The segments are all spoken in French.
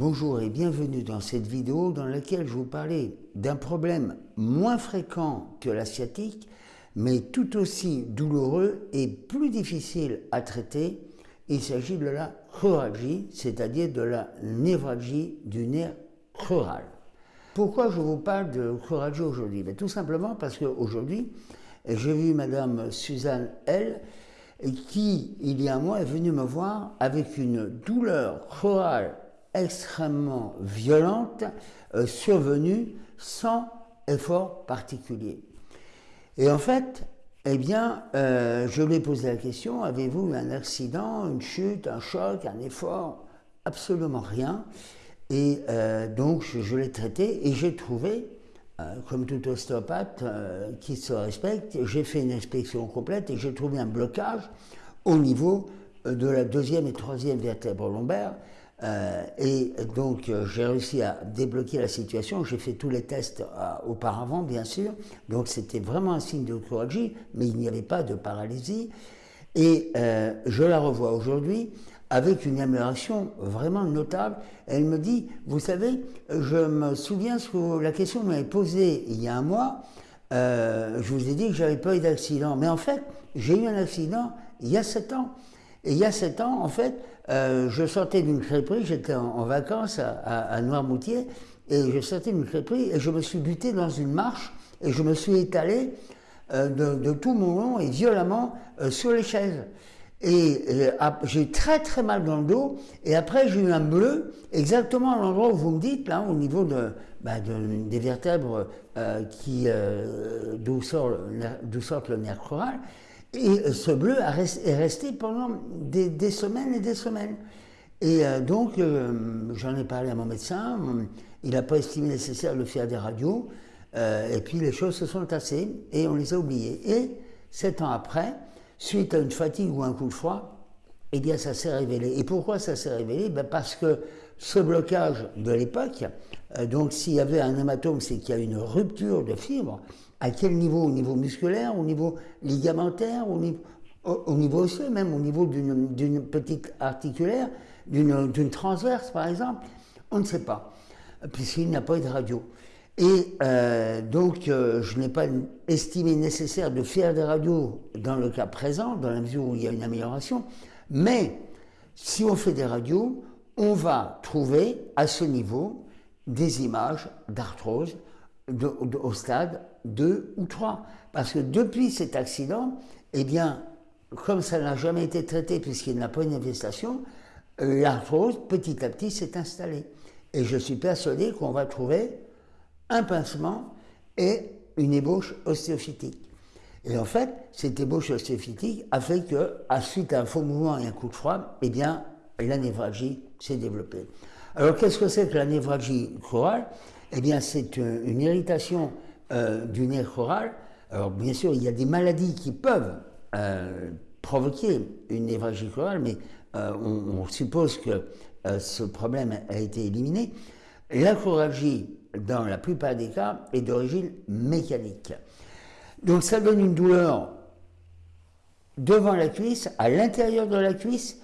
Bonjour et bienvenue dans cette vidéo dans laquelle je vous parlais d'un problème moins fréquent que la sciatique, mais tout aussi douloureux et plus difficile à traiter. Il s'agit de la choralgie, c'est-à-dire de la névralgie du nerf choral. Pourquoi je vous parle de choralgie aujourd'hui? Ben, Tout simplement parce qu'aujourd'hui, j'ai vu Madame Suzanne L qui, il y a un mois, est venue me voir avec une douleur chorale extrêmement violente euh, survenue sans effort particulier. Et en fait, eh bien, euh, je lui ai posé la question, avez-vous eu un accident, une chute, un choc, un effort? Absolument rien. Et euh, donc, je, l'ai traité et j'ai trouvé, comme tout ostéopathe qui se respecte, j'ai fait une inspection complète et j'ai trouvé un blocage au niveau de la deuxième et troisième vertèbre lombaire euh, et donc, euh, j'ai réussi à débloquer la situation. J'ai fait tous les tests euh, auparavant, bien sûr. Donc, c'était vraiment un signe de chirurgie, mais il n'y avait pas de paralysie. Et je la revois aujourd'hui avec une amélioration vraiment notable. Elle me dit, vous savez, je me souviens de la question que vous m'avez posée il y a un mois. je vous ai dit que j'avais pas eu d'accident. Mais en fait, j'ai eu un accident il y a sept ans. Et il y a sept ans, en fait, euh, je sortais d'une crêperie, j'étais en, vacances à, Noirmoutier, et je sortais d'une crêperie et je me suis buté dans une marche et je me suis étalé euh, de, tout mon long et violemment euh, sur les chaises. Et j'ai très très mal dans le dos, et après j'ai eu un bleu, exactement à l'endroit où vous me dites, là, au niveau de, bah, des vertèbres qui d'où sort, le nerf choral. Et ce bleu est resté pendant des, semaines et des semaines. Et euh, donc, euh, j'en ai parlé à mon médecin, il n'a pas estimé nécessaire de faire des radios, euh, et puis les choses se sont tassées, et on les a oubliées. Et sept ans après, suite à une fatigue ou un coup de froid, eh bien ça s'est révélé. Et pourquoi ça s'est révélé? Ben Parce que ce blocage de l'époque, donc s'il y avait un hématome, c'est qu'il y a une rupture de fibre, à quel niveau? Au niveau musculaire, au niveau ligamentaire, au niveau, au, osseux, même au niveau d'une petite articulaire, d'une transverse par exemple? On ne sait pas, puisqu'il n'y a pas eu de radio. Et euh, donc, euh, je n'ai pas estimé nécessaire de faire des radios dans le cas présent, dans la mesure où il y a une amélioration, mais si on fait des radios, on va trouver à ce niveau des images d'arthrose au stade 2 ou 3. Parce que depuis cet accident, eh bien, comme ça n'a jamais été traité puisqu'il n'a pas une infestation, euh, l'arthrose petit à petit s'est installée. Et je suis persuadé qu'on va trouver un pincement et une ébauche ostéophytique. Et en fait, cette ébauche ostéophytique a fait que, à suite à un faux mouvement et un coup de froid, eh bien, la névralgie s'est développée. Alors, qu'est-ce que c'est que la névralgie chorale? Eh bien, c'est une irritation euh, du nerf choral. Alors bien sûr, il y a des maladies qui peuvent euh, provoquer une névralgie chorale, mais euh, on, suppose que ce problème a été éliminé. La choralgie, dans la plupart des cas, est d'origine mécanique. Donc ça donne une douleur devant la cuisse, à l'intérieur de la cuisse.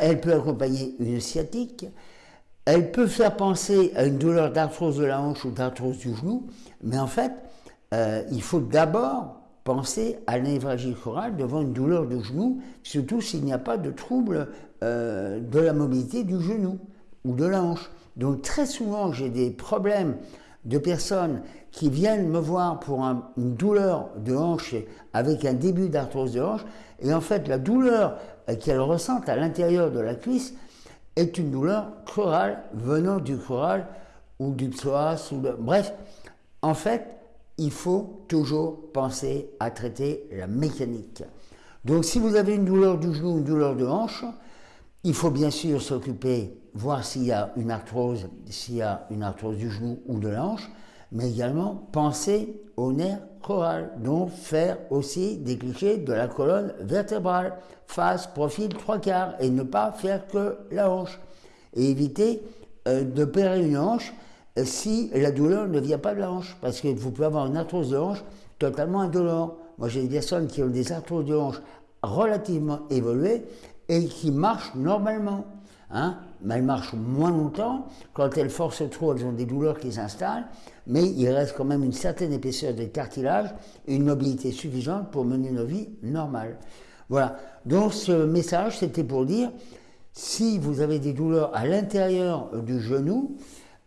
Elle peut accompagner une sciatique, elle peut faire penser à une douleur d'arthrose de la hanche ou d'arthrose du genou, mais en fait, euh, il faut d'abord penser à névralgie chorale devant une douleur de genou, surtout s'il n'y a pas de trouble euh, de la mobilité du genou ou de la hanche. Donc très souvent, j'ai des problèmes de personnes qui viennent me voir pour une douleur de hanche avec un début d'arthrose de hanche, et en fait, la douleur euh, qu'elles ressentent à l'intérieur de la cuisse, est une douleur chorale venant du choral ou du psoas, bref, en fait, il faut toujours penser à traiter la mécanique. Donc si vous avez une douleur du genou, une douleur de hanche, il faut bien sûr s'occuper, voir s'il y a une arthrose, s'il y a une arthrose du genou ou de la hanche, mais également penser au nerf choral, donc faire aussi des clichés de la colonne vertébrale, face, profil, trois quarts, et ne pas faire que la hanche. Et éviter euh, de perdre une hanche euh, si la douleur ne vient pas de la hanche, parce que vous pouvez avoir une arthrose de hanche totalement indolore. Moi j'ai des personnes qui ont des arthroses de hanche relativement évoluées et qui marchent normalement. Hein mais elles marchent moins longtemps. Quand elles forcent trop, elles ont des douleurs qui s'installent, mais il reste quand même une certaine épaisseur de cartilage et une mobilité suffisante pour mener nos vies normales. Voilà. Donc ce message, c'était pour dire, si vous avez des douleurs à l'intérieur du genou,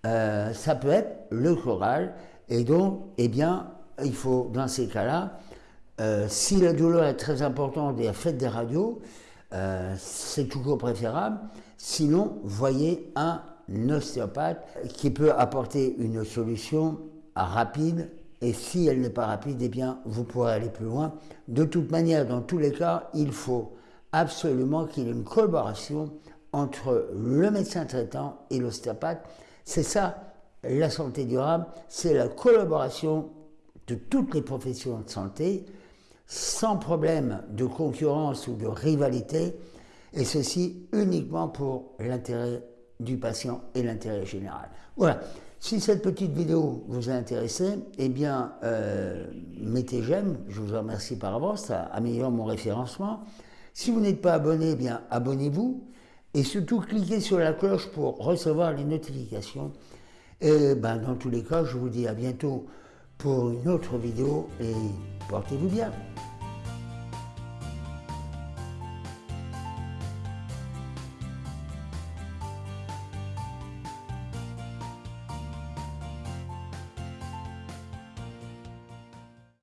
euh, ça peut être le choral. Et donc, eh bien, il faut, dans ces cas-là, euh, si la douleur est très importante et faites des radios, euh, c'est toujours préférable. Sinon, voyez un ostéopathe qui peut apporter une solution rapide. Et si elle n'est pas rapide, eh bien, vous pourrez aller plus loin. De toute manière, dans tous les cas, il faut absolument qu'il y ait une collaboration entre le médecin traitant et l'ostéopathe. C'est ça, la santé durable, c'est la collaboration de toutes les professions de santé, sans problème de concurrence ou de rivalité, et ceci uniquement pour l'intérêt du patient et l'intérêt général. Voilà. Si cette petite vidéo vous a intéressé, eh bien, euh, mettez j'aime, je vous remercie par avance, ça améliore mon référencement. Si vous n'êtes pas abonné, eh bien, abonnez-vous. Et surtout, cliquez sur la cloche pour recevoir les notifications. Et ben, dans tous les cas, je vous dis à bientôt pour une autre vidéo et portez-vous bien.